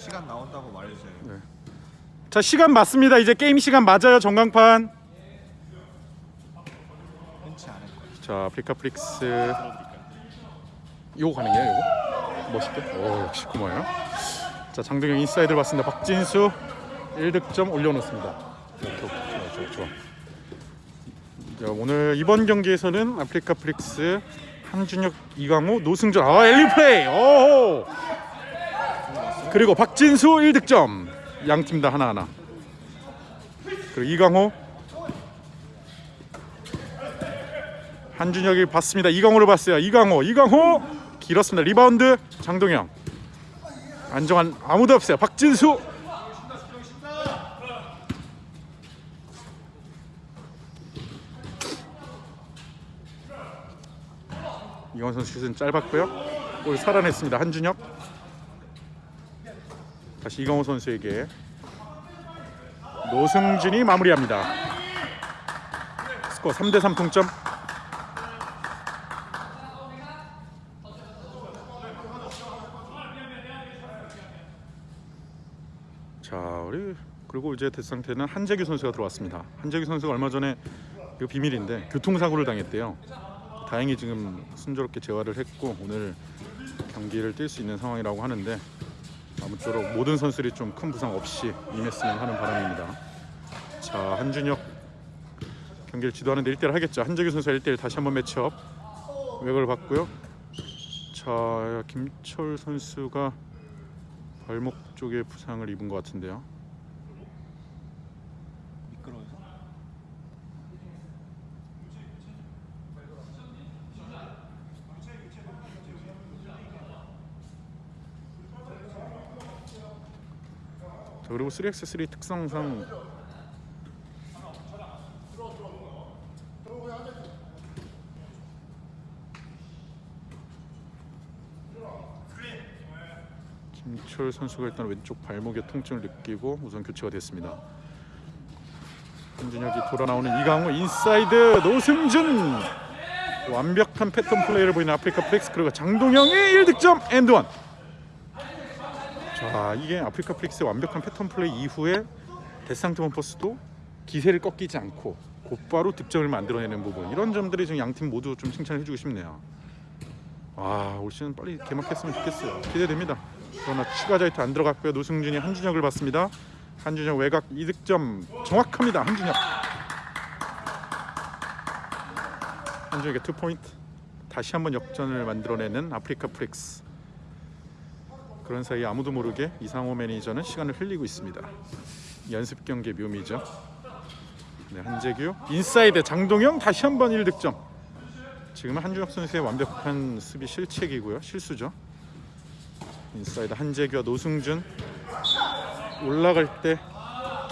시간 나온다고 말해주세요. 네. 자 시간 맞습니다. 이제 게임 시간 맞아요. 전광판. 자 아프리카 프릭스 요거 가능해요 요거? 멋있게? 오 역시 고마워요 자 장동영 인사이드를 봤습니다 박진수 1득점 올려놓습니다. 좋아 좋아 좋아 자, 오늘 이번 경기에서는 아프리카 프릭스 한준혁 이강호 노승준 아 엘리 플레이 오 그리고 박진수 1득점 양 팀 다 하나하나 그리고 이강호 한준혁이 봤습니다. 이강호를 봤어요. 이강호, 이강호 길었습니다. 리바운드 장동영. 안정환 아무도 없어요. 박진수. 이강호 선수 슛은 짧았고요. 골 살아냈습니다. 한준혁. 다시 이강호 선수에게 노승준이 마무리합니다. 스코어 3대 3 동점. 자 우리 그리고 이제 대상태는 한재규 선수가 들어왔습니다. 한재규 선수가 얼마 전에 이거 비밀인데 교통사고를 당했대요. 다행히 지금 순조롭게 재활을 했고 오늘 경기를 뛸 수 있는 상황이라고 하는데 아무쪼록 모든 선수들이 좀 큰 부상 없이 임했으면 하는 바람입니다. 자 한준혁 경기를 지도하는데 1대1 하겠죠. 한재규 선수 1대1 다시 한번 매치업 외곽을 봤고요. 자 김철 선수가 발목 쪽에 부상을 입은 것 같은데요. 미끄러워서. 자, 그리고 3x3 특성상 김철 선수가 일단 왼쪽 발목에 통증을 느끼고 우선 교체가 됐습니다. 한준혁이 돌아 나오는 이강호 인사이드 노승준 완벽한 패턴 플레이를 보이는 아프리카 프릭스 그리고 장동영의 1득점 and one 자 이게 아프리카 프릭스의 완벽한 패턴 플레이 이후에 데상트 원퍼스도 기세를 꺾이지 않고 곧바로 득점을 만들어내는 부분 이런 점들이 지금 양팀 모두 좀 칭찬해 주고 싶네요. 아올 시즌 빨리 개막했으면 좋겠어요. 기대됩니다. 그러나 추가 자유투 안 들어갔고요. 노승준이 한준혁을 봤습니다. 한준혁 외곽 2득점 정확합니다. 한준혁. 한준혁의 two point 다시 한번 역전을 만들어내는 아프리카 프릭스. 그런 사이 아무도 모르게 이상호 매니저는 시간을 흘리고 있습니다. 연습 경기의 묘미죠. 네, 한재규 인사이드 장동영 다시 한번 1득점. 지금은 한준혁 선수의 완벽한 수비 실책이고요. 실수죠. 인사이드 한재규와 노승준 올라갈 때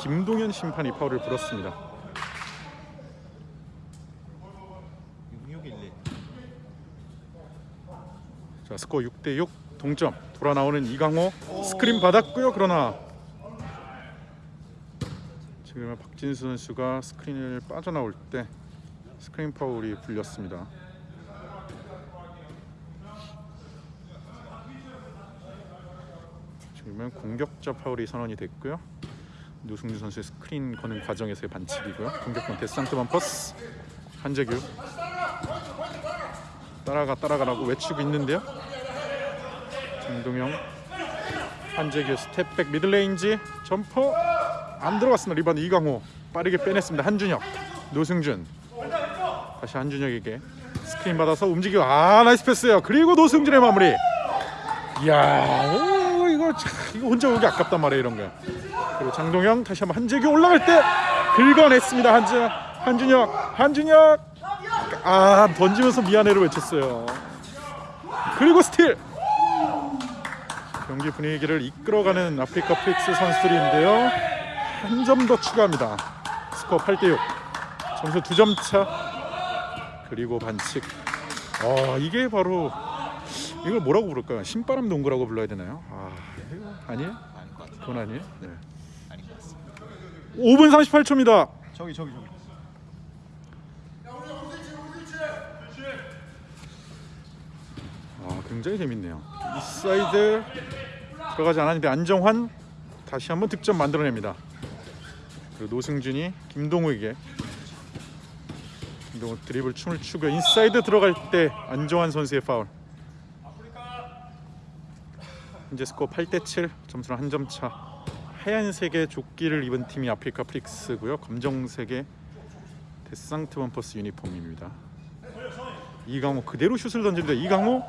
김동현 심판이 파울을 불었습니다. 6611. 자 스코어 6대 6 동점. 돌아 나오는 이강호. 스크린 받았고요. 그러나 지금 박진수 선수가 스크린을 빠져나올 때 스크린 파울이 불렸습니다. 지금은 공격자 파울이 선언이 됐고요. 노승준 선수의 스크린 거는 과정에서의 반칙이고요. 공격권 데상트 원퍼스. 한재규. 따라가 따라가라고 외치고 있는데요 김동영. 한재규 step back middle range jumper 안 들어갔습니다. 리바운드 이강호. 빠르게 빼냈습니다. 한준혁. 노승준. 다시 한준혁에게 스크린 받아서 움직이고 아 nice pass예요. 그리고 노승준의 마무리. 이야 오, 이거 참, 이거 혼자 오기 아깝단 말이에요 이런 거 그리고 장동영 다시 한번 한재규 올라갈 때 긁어냈습니다. 한준 한준혁 한준혁. 아 던지면서 미안해를 외쳤어요. 그리고 스틸 경기 분위기를 이끌어가는 아프리카 프릭스 선수들인데요. 한 점 더 추가합니다. 스코어 8대6 점수 2점 차. 그리고 반칙. 아 이게 바로 이걸 뭐라고 부를까요? 신바람 농구라고 불러야 되나요? 아 아니에요? 아닐 것 같아요. 그건 아니에요? 네. 아닌 것 같습니다. 5분 38초입니다. 저기 저기 저기. 굉장히 재밌네요. 이 사이드 들어가지 않았는데 안정환 다시 한번 득점 만들어냅니다. 그리고 노승준이 김동우에게 김동우 드리블 춤을 추고 인사이드 들어갈 때 안정환 선수의 파울. 현재 스코어 8대 7 점수는 한 점 차. 하얀색의 조끼를 입은 팀이 아프리카 프릭스고요. 검정색의 데상트 원퍼스 유니폼입니다. 이강호 그대로 슛을 던집니다. 이강호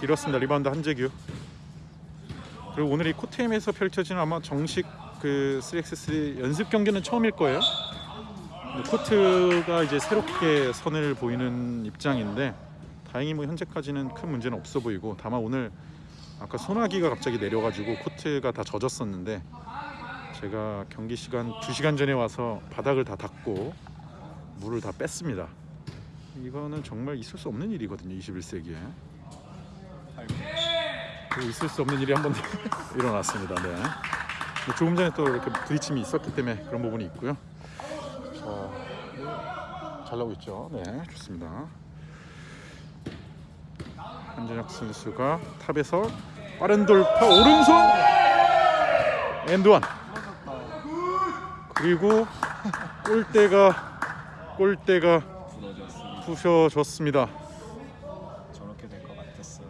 길었습니다. 리바운드 한재규. 그리고 오늘 이 코트엠에서 펼쳐지는 아마 정식 그 3x3 연습 경기는 처음일 거예요. 코트가 이제 새롭게 선을 보이는 입장인데 다행히 뭐 현재까지는 큰 문제는 없어 보이고 다만 오늘 아까 소나기가 갑자기 내려가지고 코트가 다 젖었었는데 제가 경기 시간 2시간 전에 와서 바닥을 다 닦고 물을 다 뺐습니다. 이거는 정말 있을 수 없는 일이거든요. 21세기에. 그 있을 수 없는 일이 한 번 일어났습니다. 네. 뭐 조금 전에 또 이렇게 부딪힘이 있었기 때문에 그런 부분이 있고요. 자, 뭐, 잘 나오고 있죠. 네, 좋습니다. 한준혁 선수가 탑에서 빠른 돌파 오른손 엔드원 그리고 골대가 골대가. 부셔졌습니다. 저렇게 될 것 같았어요.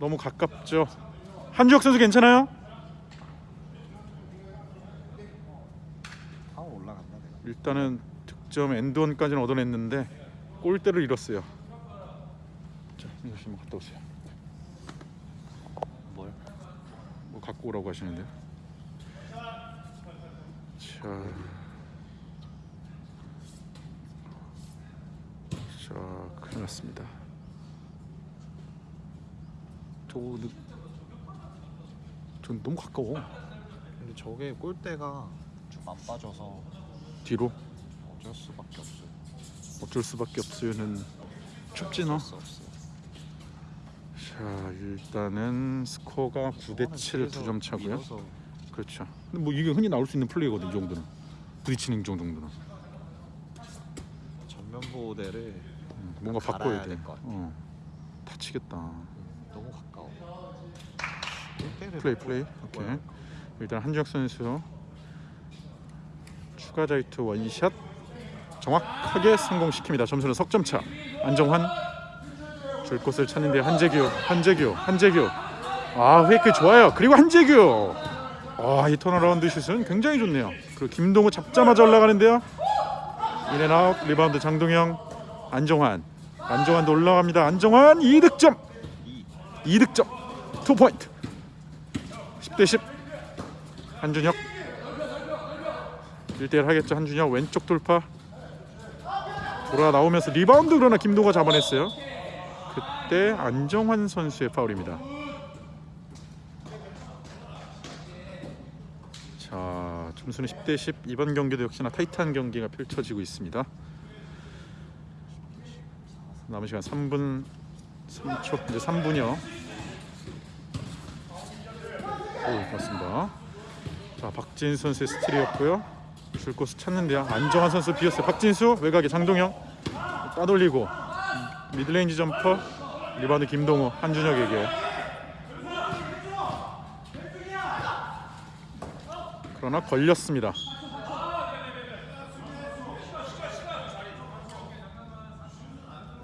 너무 가깝죠. 한주혁 선수 괜찮아요? 일단은 득점 엔드원까지는 얻어냈는데 골대를 잃었어요. 자, 민호 씨 갔다 오세요. 뭘? 뭐 갖고 오라고 하시는데요. 자, 자, 큰일 났습니다. 저거 느- 전 너무 가까워. 근데 저게 골대가 좀 안 빠져서 뒤로 어쩔 수밖에 없어요. 어쩔 수밖에 없어요는 춥지나. 자, 일단은 스코어가 9대 7 두 점 차고요. 밀어서 그렇죠. 근데 뭐 이게 흔히 나올 수 있는 플레이거든 이 정도는. 부딪히는 정도는. 전면 보호대를 음, 뭔가 바꿔야 돼. 어. 다치겠다. 너무 가까워. 골대를 플레이 못 플레이. 바꿔요. 오케이. 일단 한주혁 선수 추가 자유투 원샷 정확하게 성공시킵니다. 점수는 석점 차. 안정환 줄 곳을 찾는데 한재규, 한재규, 한재규. 아 페이크 좋아요. 그리고 한재규. 아이 turnaround 슛은 굉장히 좋네요. 그리고 김동우 잡자마자 올라가는데요. in and out 리바운드 장동영, 안정환, 안정환도 올라갑니다. 안정환 2득점, 이 2득점, 2 포인트. 10대 10. 한준혁 1대1 하겠죠. 한준혁 왼쪽 돌파 돌아 나오면서 리바운드 그러나 김동우가 잡아냈어요. 그때 안정환 선수의 파울입니다. 자, 점수는 10대 10. 이번 경기도 역시나 타이트한 경기가 펼쳐지고 있습니다. 남은 시간 3분 3초 이제 3분이요. 오, 맞습니다. 자, 박진수 선수의 스틸이었고요. 줄 곳을 찾는데요. 안정환 선수 비었어요. 박진수 외곽에 장동영 따돌리고 middle range jumper 리바운드 김동우 한준혁에게 그러나 걸렸습니다.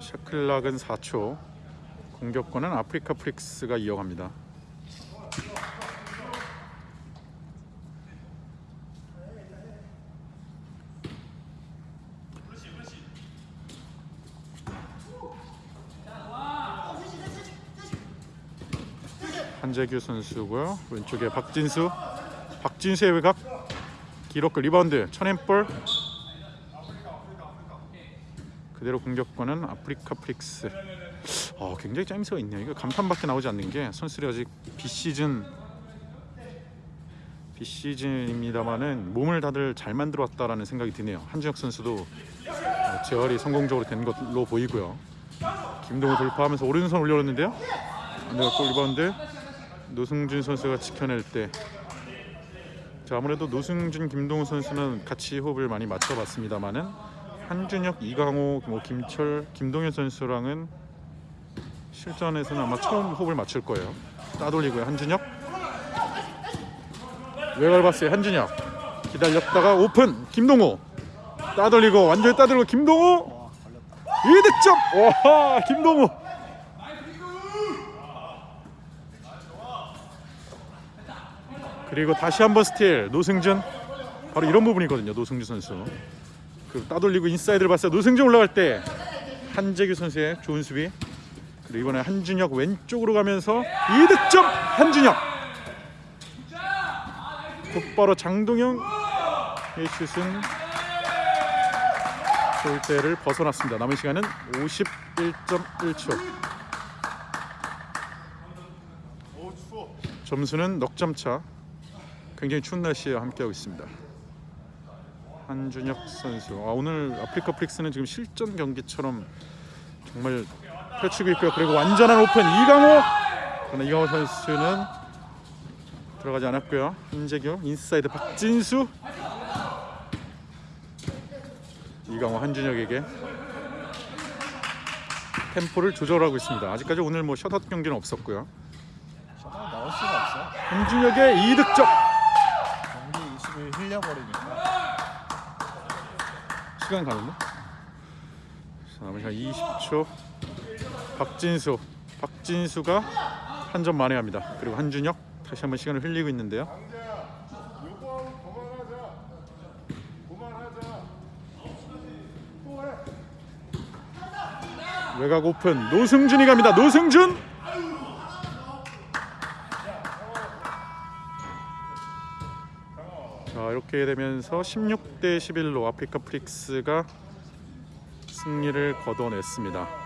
샤클락은 4초 공격권은 아프리카 프릭스가 이어갑니다. 한재규 선수고요. 왼쪽에 박진수, 박진수의 외곽, 기록글 리바운드, 천엔볼. 그대로 공격권은 아프리카 프릭스. 어, 굉장히 짜임새가 있네요. 이거 감탄밖에 나오지 않는 게 선수들이 아직 비시즌 비시즌입니다만은 몸을 다들 잘 만들어 왔다라는 생각이 드네요. 한준혁 선수도 어, 재활이 성공적으로 된 것로 보이고요. 김동우 돌파하면서 오른손 올려놓는데요. 안 들어가고 리바운드 노승준 선수가 지켜낼 때 자, 아무래도 노승준, 김동우 선수는 같이 호흡을 많이 맞춰봤습니다만은 한준혁, 이강호, 뭐 김철, 김동현 선수랑은 실전에서는 아마 처음 호흡을 맞출 거예요. 따돌리고요. 한준혁. 외곽을 봤어요 한준혁. 기다렸다가 오픈 김동호. 따돌리고 완전히 따돌리고 김동호. 와 걸렸다 2득점! 와 김동호. 그리고 다시 한번 스틸 노승준. 바로 이런 부분이거든요 노승준 선수. 그 따돌리고 인사이드를 봤어요 노승준 올라갈 때 한재규 선수의 좋은 수비 그리고 이번에 한준혁 왼쪽으로 가면서 2득점 한준혁 곧바로 장동영 의 슛은 골대를 벗어났습니다. 남은 시간은 51.1초. 점수는 넉 점 차. 굉장히 추운 날씨에 함께하고 있습니다. 한준혁 선수. 아, 오늘 아프리카 프릭스는 지금 실전 경기처럼 정말 펼치고 있고요. 그리고 완전한 오픈 이강호. 그러나 이강호 선수는 들어가지 않았고요. 한재규 인사이드 박진수. 이강호 한준혁에게 템포를 조절하고 있습니다. 아직까지 오늘 뭐 셧아웃 경기는 없었고요. 셧아웃 나올 수가 없어 한준혁의 2득점. 경기 20일 흘려버리니까 시간 가는데? 자, 남은 시간 20초. 박진수. 박진수가 한 점 만회합니다. 그리고 한준혁 다시 한번 시간을 흘리고 있는데요. 외곽 오픈 노승준이 갑니다. 노승준. 자 이렇게 되면서 16대 11로 아프리카 프릭스가 승리를 거둬냈습니다.